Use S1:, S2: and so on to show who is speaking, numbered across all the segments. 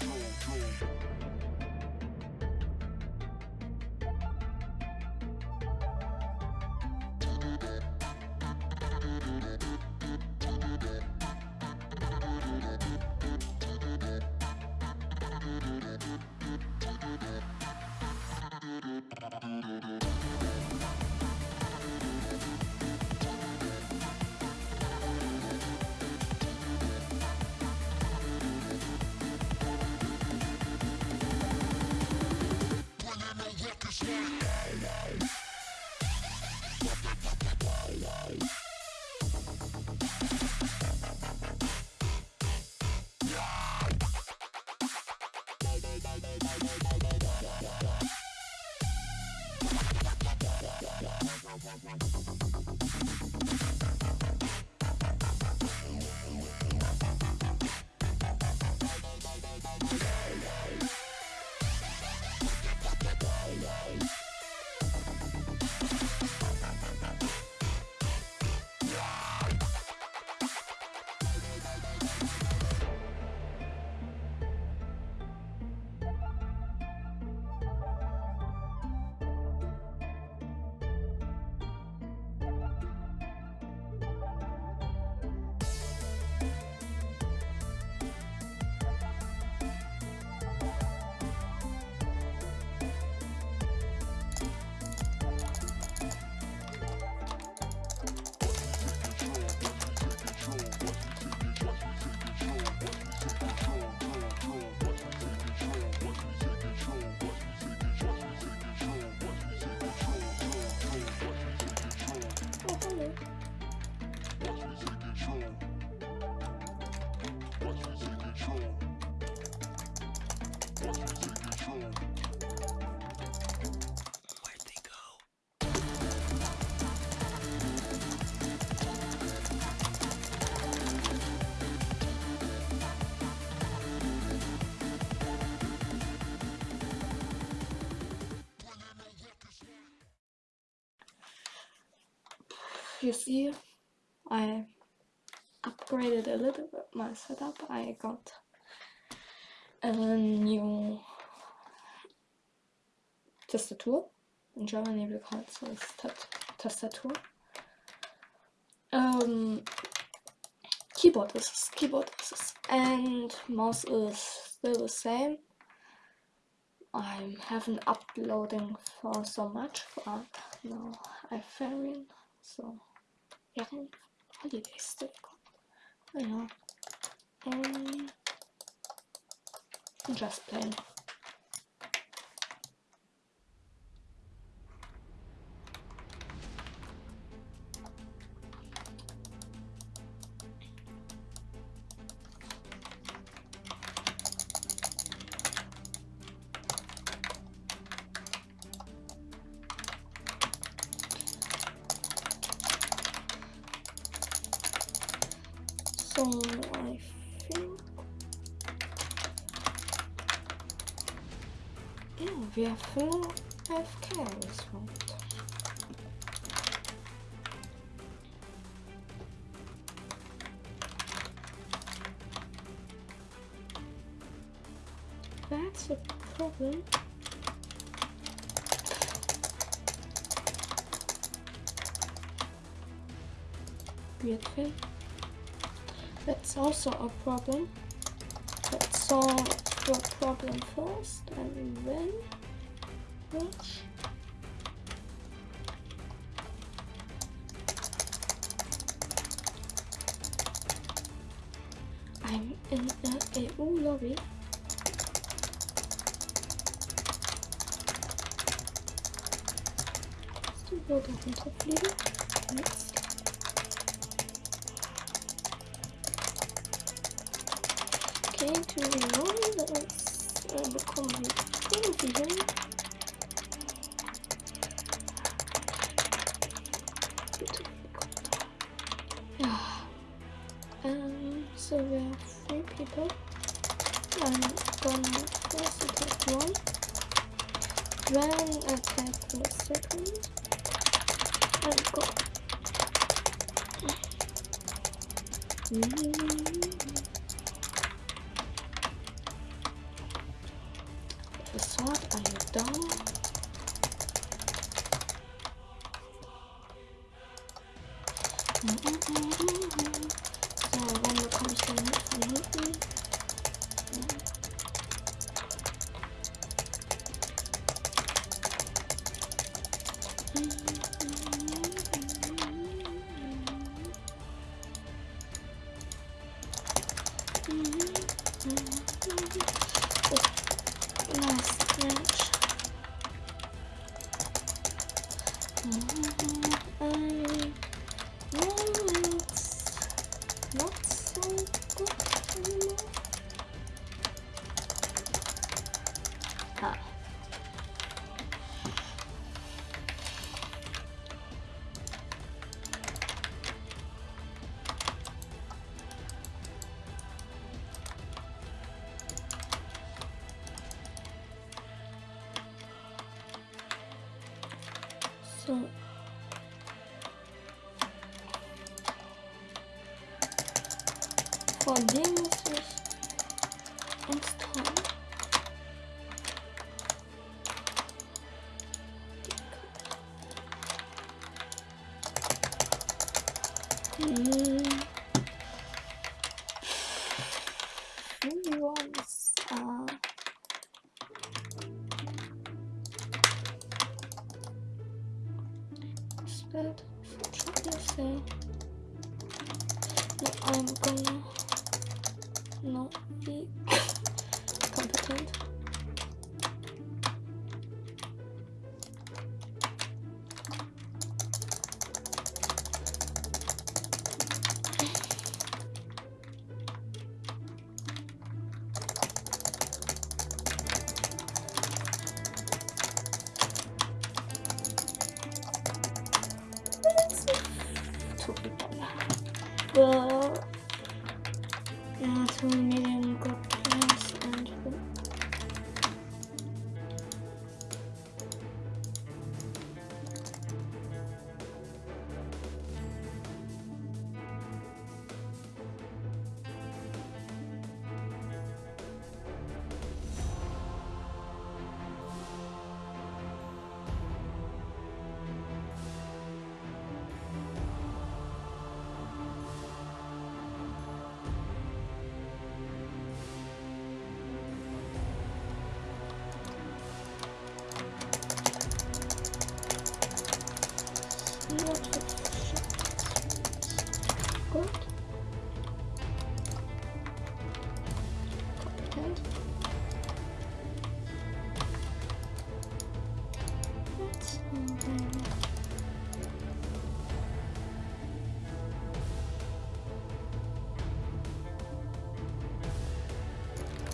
S1: go, go, go. You see? I upgraded a little bit my setup. I got a new tastatur in Germany we call it so tastatur. Um, keyboard is keyboard is and mouse is still the same. I haven't uploading for so much but now I'm fairing so yeah, holiday still you know um just plain we have full one. That's a problem. Thing. That's also a problem. Let's solve the problem first and then watch. I'm in the EU lobby. Still building runterfliegen. Next. Okay, to reload, let's uh, bekommen wir irgendwie. So we have three people. I'm gonna first attack one, then attack the second, and go. Mm -hmm. The sword, are you dumb? I dem muss ich installieren. Hm. Uh, say I'm gonna not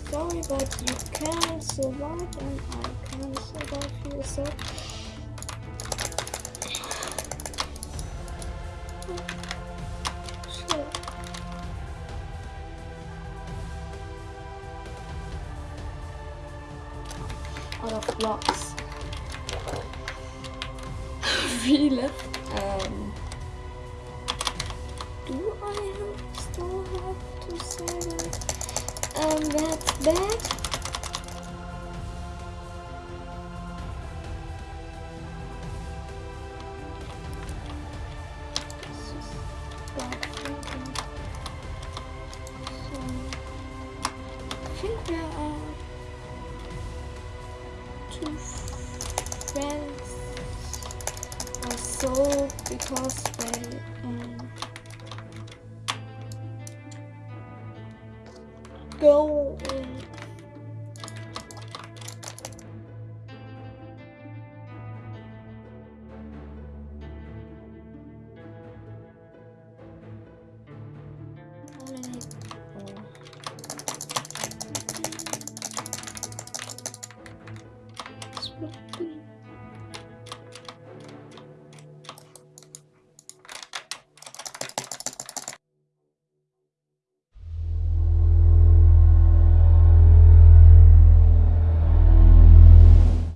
S1: Sorry, but you can't survive and I can't survive here, Out of blocks. Left. Um, do I still have to say that? Um, that's bad. Because they um, go